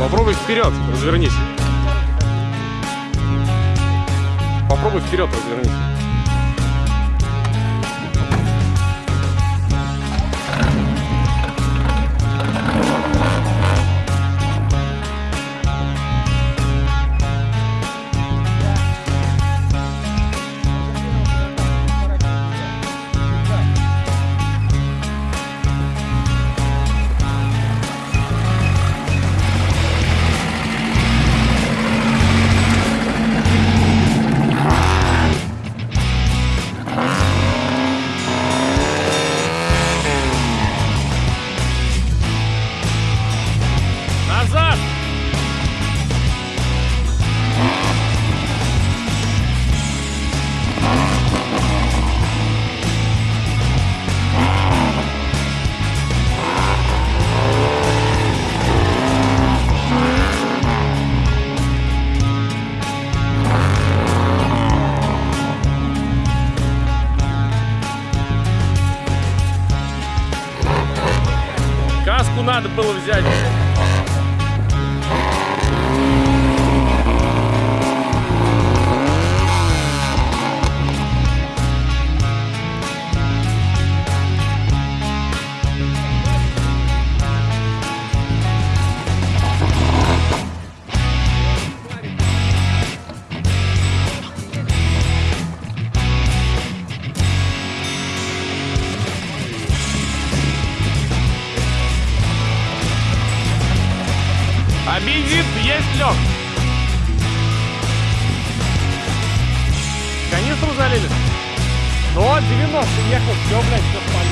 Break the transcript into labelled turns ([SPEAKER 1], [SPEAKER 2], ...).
[SPEAKER 1] Попробуй вперед, развернись. Попробуй вперед, развернись. Надо было взять. А есть, Лех? Канистру залили? Ну вот, 90 ехал, все, блядь, все спалил.